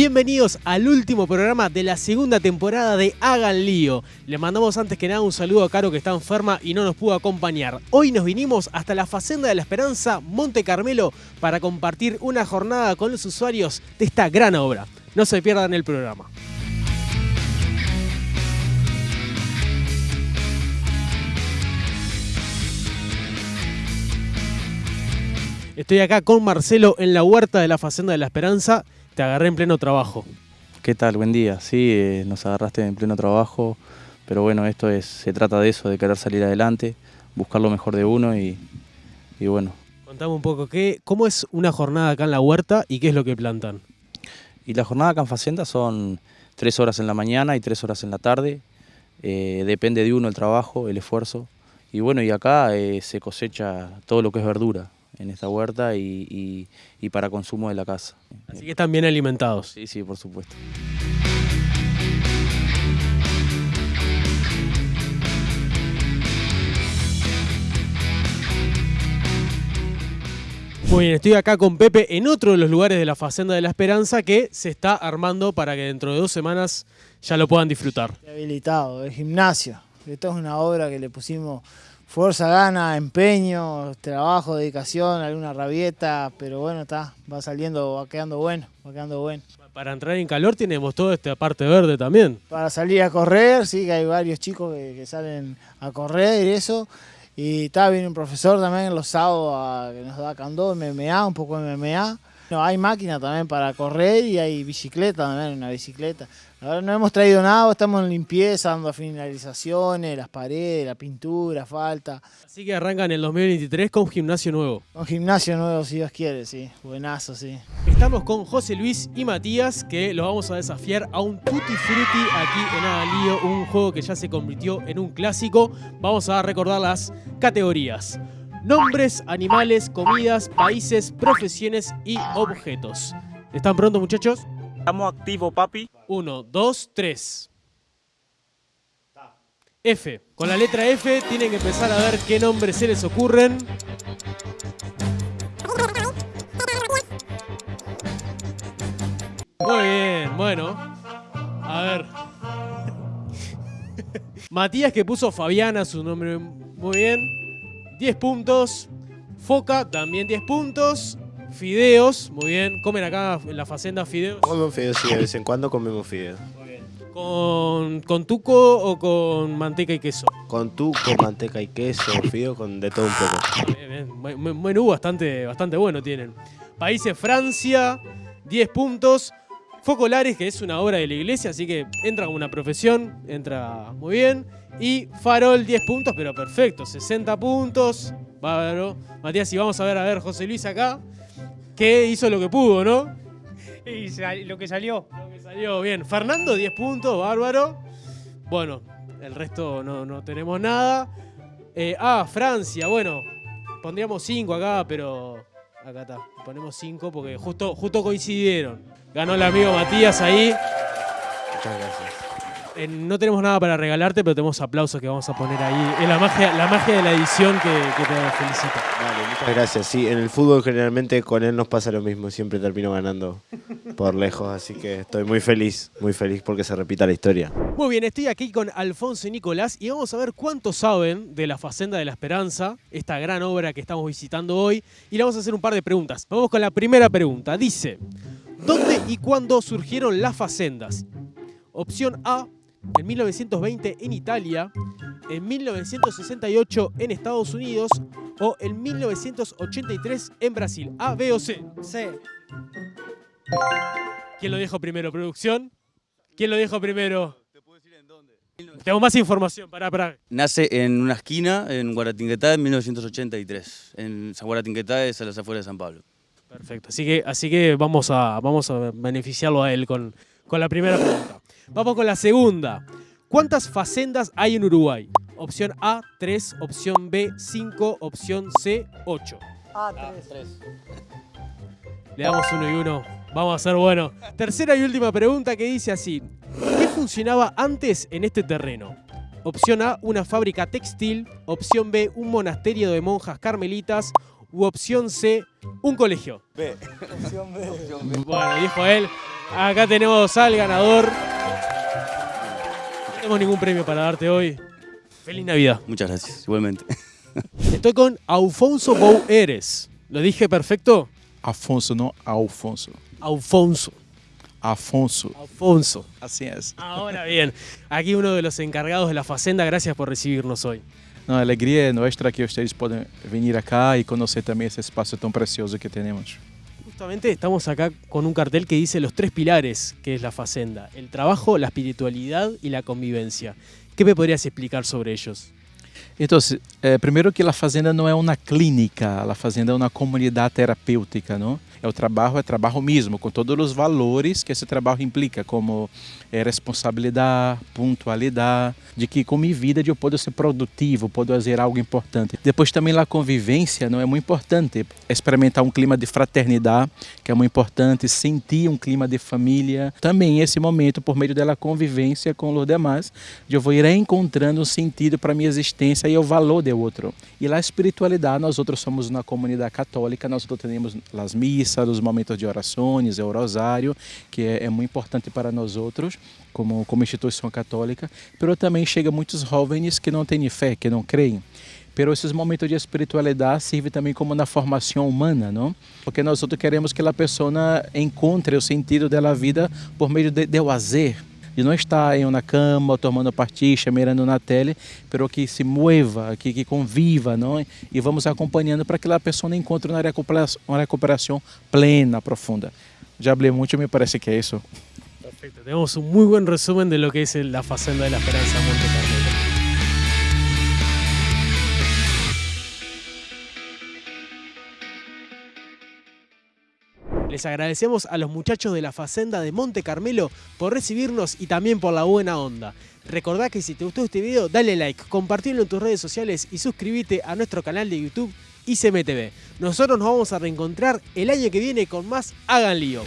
Bienvenidos al último programa de la segunda temporada de Hagan Lío. Le mandamos antes que nada un saludo a Caro que está enferma y no nos pudo acompañar. Hoy nos vinimos hasta la Facenda de la Esperanza, Monte Carmelo, para compartir una jornada con los usuarios de esta gran obra. No se pierdan el programa. Estoy acá con Marcelo en la huerta de la Facenda de la Esperanza. Te agarré en pleno trabajo. ¿Qué tal? Buen día. Sí, eh, nos agarraste en pleno trabajo, pero bueno, esto es, se trata de eso, de querer salir adelante, buscar lo mejor de uno y, y bueno. Contame un poco, ¿qué, ¿cómo es una jornada acá en la huerta y qué es lo que plantan? Y la jornada acá en Facenda son tres horas en la mañana y tres horas en la tarde. Eh, depende de uno el trabajo, el esfuerzo. Y bueno, y acá eh, se cosecha todo lo que es verdura en esta huerta y, y- y para consumo de la casa. Así que están bien alimentados. Sí, sí, por supuesto. Muy bien, estoy acá con Pepe en otro de los lugares de la Facenda de la Esperanza que se está armando para que dentro de dos semanas ya lo puedan disfrutar. habilitado, el gimnasio. Esto es una obra que le pusimos fuerza, gana, empeño, trabajo, dedicación, alguna rabieta, pero bueno, está, va saliendo, va quedando bueno, va quedando bueno. Para entrar en calor tenemos toda esta parte verde también. Para salir a correr, sí, que hay varios chicos que, que salen a correr y eso. Y está, viene un profesor también los sábados a- que nos da candó, MMA, un poco de MMA. No, hay máquina también para correr y hay bicicleta también, una bicicleta. Ahora no hemos traído nada, estamos en limpieza, dando finalizaciones, las paredes, la pintura, falta. Así que arrancan el 2023 con gimnasio nuevo. Un gimnasio nuevo, si Dios quiere, sí. Buenazo, sí. Estamos con José Luis y Matías que los vamos a desafiar a un Tutti Frutti aquí en Agalío, un juego que ya se convirtió en un clásico. Vamos a recordar las categorías. Nombres, animales, comidas, países, profesiones y objetos. ¿Están prontos muchachos? Estamos activos, papi. Uno, dos, tres. F. Con la letra F tienen que empezar a ver qué nombres se les ocurren. Muy bien, bueno. A ver. Matías que puso Fabiana, su nombre muy bien. 10 puntos. Foca, también 10 puntos. Fideos, muy bien. Comen acá en la facenda fideos. Comemos fideos, sí, de vez en cuando comemos fideos. ¿Con, con tuco o con manteca y queso? Con tu, con manteca y queso, fideo, con de todo un poco. Bien, bien. Menú bastante, bastante bueno tienen. Países Francia, 10 puntos. Focolares, que es una obra de la iglesia, así que entra como una profesión, entra muy bien. Y Farol, 10 puntos, pero perfecto, 60 puntos. Bárbaro. Matías, y vamos a ver, a ver, José Luis acá, que hizo lo que pudo, ¿no? Y lo que salió. Lo que salió bien. Fernando, 10 puntos, bárbaro. Bueno, el resto no, no tenemos nada. Eh, ah, Francia, bueno, pondríamos 5 acá, pero acá está. Ponemos 5 porque justo, justo coincidieron. Ganó el amigo Matías ahí. Muchas gracias. Eh, no tenemos nada para regalarte, pero tenemos aplausos que vamos a poner ahí. Es la magia, la magia de la edición que, que te felicito. Vale, muchas gracias. Sí, en el fútbol generalmente con él nos pasa lo mismo. Siempre termino ganando por lejos, así que estoy muy feliz, muy feliz porque se repita la historia. Muy bien, estoy aquí con Alfonso y Nicolás y vamos a ver cuánto saben de la Facenda de la Esperanza, esta gran obra que estamos visitando hoy, y le vamos a hacer un par de preguntas. Vamos con la primera pregunta. Dice, ¿dónde y cuándo surgieron las facendas? Opción A, en 1920 en Italia, en 1968 en Estados Unidos o en 1983 en Brasil. A, B o C. C. ¿Quién lo dijo primero, producción? ¿Quién lo dijo primero? Tengo más información, pará, pará. Nace en una esquina en Guaratinguetá en 1983, en San Guaratinguetá es a las afueras de San Pablo. Perfecto. Así que, así que vamos, a, vamos a beneficiarlo a él con, con la primera pregunta. Vamos con la segunda. ¿Cuántas facendas hay en Uruguay? Opción A, 3. Opción B, 5. Opción C, 8. Ah, tres. Le damos uno y uno. Vamos a ser bueno. Tercera y última pregunta que dice así. ¿Qué funcionaba antes en este terreno? Opción A, una fábrica textil. Opción B, un monasterio de monjas carmelitas. u opción C, un colegio? B. Bueno, dijo él. Acá tenemos al ganador. No tenemos ningún premio para darte hoy. Feliz Navidad. Muchas gracias, igualmente. Estoy con Alfonso Boueres. ¿Lo dije perfecto? Afonso, no Alfonso. Alfonso. Afonso. Alfonso. Así es. Ahora bien, aquí uno de los encargados de la Facenda, gracias por recibirnos hoy. Não, a alegria é nuestra que ustedes podem vir acá e conhecer também esse espaço tão precioso que temos. Justamente estamos acá con un cartel que dice los tres pilares que es la Facenda, el trabajo, la espiritualidad y la convivencia. ¿Qué me podrías explicar sobre ellos? Então, é, primeiro que a fazenda não é uma clínica, a fazenda é uma comunidade terapêutica, não? É o trabalho, é trabalho mesmo, com todos os valores que esse trabalho implica, como é, responsabilidade, pontualidade, de que com minha vida eu posso ser produtivo, posso fazer algo importante. Depois também a convivência não é muito importante, experimentar um clima de fraternidade, que é muito importante, sentir um clima de família. Também esse momento, por meio da convivência com os demais, eu vou ir encontrando um sentido para minha existência e o valor do outro. E a espiritualidade, nós outros somos uma comunidade católica, nós outros temos as missas, os momentos de orações, o rosário, que é, é muito importante para nós outros, como, como instituição católica, mas também chega muitos jovens que não têm fé, que não creem. Pero esses momentos de espiritualidade servem também como na formação humana, não? Porque nós outros queremos que a pessoa encontre o sentido da vida por meio de, de lazer, de não estar em uma cama, tomando partixa, mirando na tele, pero que se mueva, que, que conviva, não? E vamos acompanhando para que a pessoa encontre uma recuperação, uma recuperação plena, profunda. Já falei muito, me parece que é isso. Perfecto, tenemos un muy buen resumen de lo que es la Facenda de la Esperanza Les agradecemos a los muchachos de la Facenda de Monte Carmelo por recibirnos y también por la buena onda. Recordá que si te gustó este video, dale like, compartirlo en tus redes sociales y suscríbete a nuestro canal de YouTube ICMTV. Nosotros nos vamos a reencontrar el año que viene con más Hagan Lío.